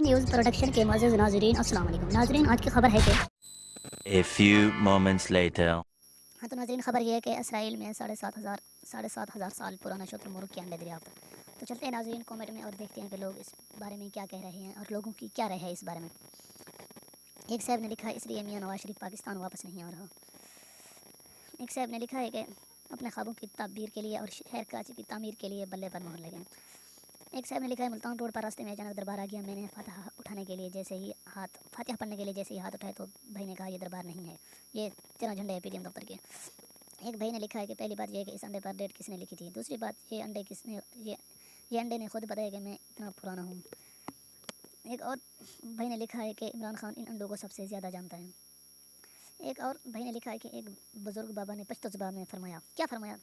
News production کے معزز ناظرین السلام علیکم۔ ناظرین آج کی خبر ہے کہ A few moments later. ہاں تو ناظرین خبر یہ ہے کہ اسرائیل میں ساڑھے سات ہزار ساڑھے سات ہزار سال پرانا شتر مرغ کے انڈے دریافت۔ تو چلتے ہیں ناظرین کومنٹ میں اور دیکھتے ہیں کہ لوگ اس بارے میں کیا کہہ رہے ہیں اور لوگوں کی کیا رائے ہے اس بارے میں۔ ایک صاحب نے لکھا ہے اس لیے میاں نواز شریف پاکستان واپس نہیں آ رہا۔ ایک صاحب نے لکھا ہے کہ اپنے خوابوں کی تعبیر کے لیے اور شہر کراچی کی تعمیر کے لیے بلے پر مہر لگیں ایک صاحب نے لکھا ہے، ملتان روڈ پر راستے میں اچانک دربار آ گیا۔ میں نے فاتحہ اٹھانے کے لیے جیسے ہی ہاتھ، فاتحہ پڑھنے کے لیے جیسے ہی ہاتھ اٹھائے تو بھائی نے کہا، یہ دربار نہیں ہے۔ یہ تیرہ جھنڈے ہے پی ڈی ایم دفتر کے۔ ایک بھائی نے لکھا ہے کہ پہلی بات یہ ہے کہ اس انڈے پر ڈیٹ کس نے لکھی تھی۔ دوسری بات، یہ انڈے کس نے، یہ یہ انڈے نے خود بتایا کہ میں اتنا پرانا ہوں۔ ایک اور بھائی نے لکھا ہے کہ عمران خان ان انڈوں کو سب سے زیادہ جانتا ہے۔ ایک اور بھائی نے لکھا ہے کہ ایک بزرگ بابا نے پشتو زبان میں فرمایا۔ کیا فرمایا؟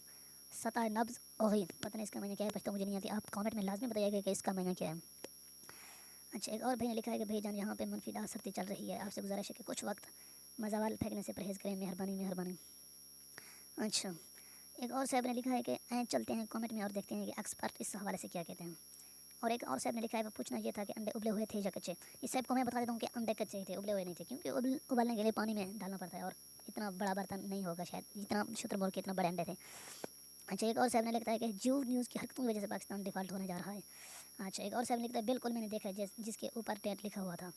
سطح نبز اوغین پتہ نہیں اس کا معنی کیا ہے پشتو مجھے نہیں آتی آپ کامنٹ میں لازمی بتائیے گا کہ اس کا معنی کیا ہے۔ اچھا ایک اور بھائی نے لکھا ہے کہ بھائی جان، یہاں پہ منفی ڈا چل رہی ہے۔ آپ سے گزارش ہے کہ کچھ وقت مزاوال پھینکنے سے پرہیز کریں۔ مہربانی مہربانی۔ اچھا ایک اور صاحب نے لکھا ہے کہ آئیں چلتے ہیں کامنٹ میں اور دیکھتے ہیں کہ ایکسپرٹ اس حوالے سے کیا کہتے ہیں۔ اور ایک اور صاحب نے لکھا ہے، وہ پوچھنا یہ تھا کہ انڈے ابلے ہوئے تھے یا کچے؟ اس صاحب کو میں بتا دیتا ہوں کہ انڈے کچے ہی تھے، ابلے ہوئے نہیں تھے، کیونکہ ابل ابالنے کے لیے پانی میں ڈالنا پڑتا ہے اور اتنا بڑا برتن نہیں ہوگا شاید، جتنا شتر مول کے اتنا بڑے انڈے تھے۔ اچھا ایک اور صاحب نے لکھتا ہے کہ جو نیوز کی حرکتوں کی وجہ سے پاکستان ڈیفالٹ ہونے جا رہا ہے۔ اچھا ایک اور صاحب نے لکھتا ہے، بالکل میں نے دیکھا جس جس کے اوپر ڈیٹ لکھا ہوا تھا۔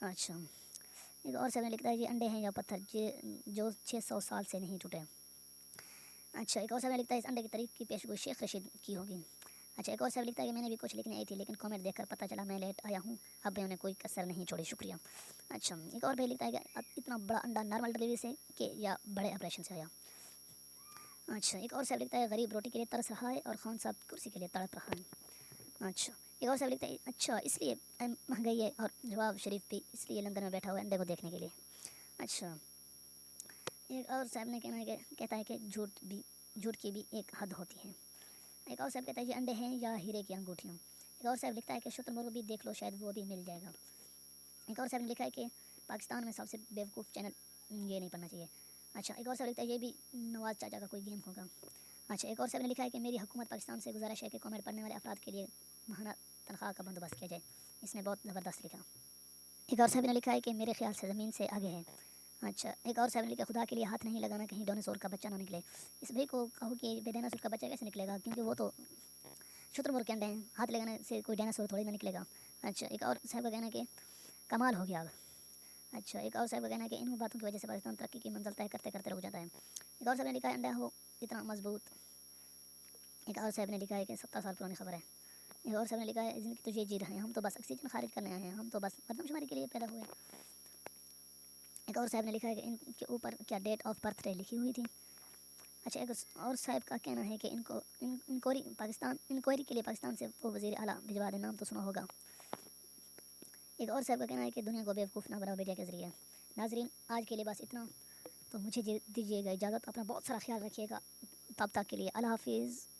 اچھا ایک اور صاحب نے لکھتا ہے یہ انڈے ہیں یا پتھر، جو چھ سو سال سے نہیں ٹوٹے۔ اچھا ایک اور صاحب نے لکھتا ہے، اس انڈے کی تاریخ کی پیشگوئی شیخ رشید کی ہوگی۔ اچھا ایک اور صاحب لکھتا ہے کہ میں نے بھی کچھ لکھنے آئی تھی، لیکن کامنٹ دیکھ کر پتہ چلا میں لیٹ آیا ہوں۔ اب بھی انہیں کوئی کثر نہیں، چھوڑی، شکریہ۔ اچھا ایک اور بھائی لکھتا ہے کہ اتنا بڑا انڈا نارمل ڈلیوری سے کہ، یا بڑے آپریشن سے آیا۔ اچھا ایک اور صاحب لکھتا ہے، غریب روٹی کے لیے ترس رہا ہے اور خان صاحب کرسی کے لیے تڑپ رہا ہے۔ اچھا ایک اور صاحب لکھتا ہے اچھا اس لیے مہنگائی ہے اور جواب شریف بھی اس لیے لندن میں بیٹھا ہوا ہے انڈے کو دیکھنے کے لیے۔ اچھا ایک اور صاحب نے کہنا ہے کہ، کہتا ہے کہ جھوٹ بھی، جھوٹ کی بھی ایک حد ہوتی ہے۔ ایک اور صاحب کہتا ہے یہ انڈے ہیں یا ہیرے کی انگوٹھیاں۔ ایک اور صاحب لکھتا ہے کہ شتر مرغ بھی دیکھ لو، شاید وہ بھی مل جائے گا۔ ایک اور صاحب نے لکھا ہے کہ پاکستان میں سب سے بیوقوف چینل یہ نہیں پڑھنا چاہیے۔ اچھا ایک اور صاحب لکھتا ہے، یہ بھی نواز چاچا کا کوئی گیم ہوگا۔ اچھا ایک اور صاحب نے لکھا ہے کہ میری حکومت پاکستان سے گزارش ہے کہ کامنٹ پڑھنے والے افراد کے لیے ماہانہ تنخواہ کا بندوبست کیا جائے۔ اس نے بہت زبردست لکھا۔ ایک اور صاحب نے لکھا ہے کہ میرے خیال سے زمین سے آگے ہے۔ اچھا ایک اور صاحب نے لکھا خدا کے لیے ہاتھ نہیں لگانا کہیں ڈونیسور کا بچہ نہ نکلے۔ اس بھائی کو کہو کہ بے ڈیناسور کا بچہ کیسے نکلے گا؟ کیونکہ وہ تو شتر مر کے انڈے ہیں۔ ہاتھ لگانے سے کوئی ڈیناسور تھوڑی نہ نکلے گا۔ اچھا ایک اور صاحب کا کہنا ہے کہ کمال ہو گیا۔ اب اچھا ایک اور صاحب کا کہنا ہے کہ ان باتوں کی وجہ سے پاکستان ترقی کی منزل طے کرتے کرتے رک جاتا ہے۔ ایک اور صاحب نے لکھا ہے، انڈا ہو اتنا مضبوط۔ ایک اور صاحب نے لکھا ہے کہ سترہ سال پرانی خبر ہے۔ ایک اور صاحب نے لکھا ہے زندگی تجھے جی رہے ہیں، ہم تو بس آکسیجن خارج کرنے آئے ہیں، ہم تو بس مردم شماری کے لیے پیدا ہوئے۔ ایک اور صاحب نے لکھا ہے کہ ان کے اوپر کیا ڈیٹ آف برتھ ڈے لکھی ہوئی تھی۔ اچھا ایک اور صاحب کا کہنا ہے کہ ان کو انکوائری پاکستان انکوائری کے لیے پاکستان سے وہ وزیر اعلیٰ بھجوا دے نام تو سنا ہوگا۔ ایک اور صاحب کا کہنا ہے کہ دنیا کو بیوقوف نہ بناؤ میڈیا کے ذریعے۔ ناظرین، آج کے لیے بس اتنا، تو مجھے دیجیے گا اجازت، اپنا بہت سارا خیال رکھیے گا۔ تب تک کے لیے اللہ حافظ۔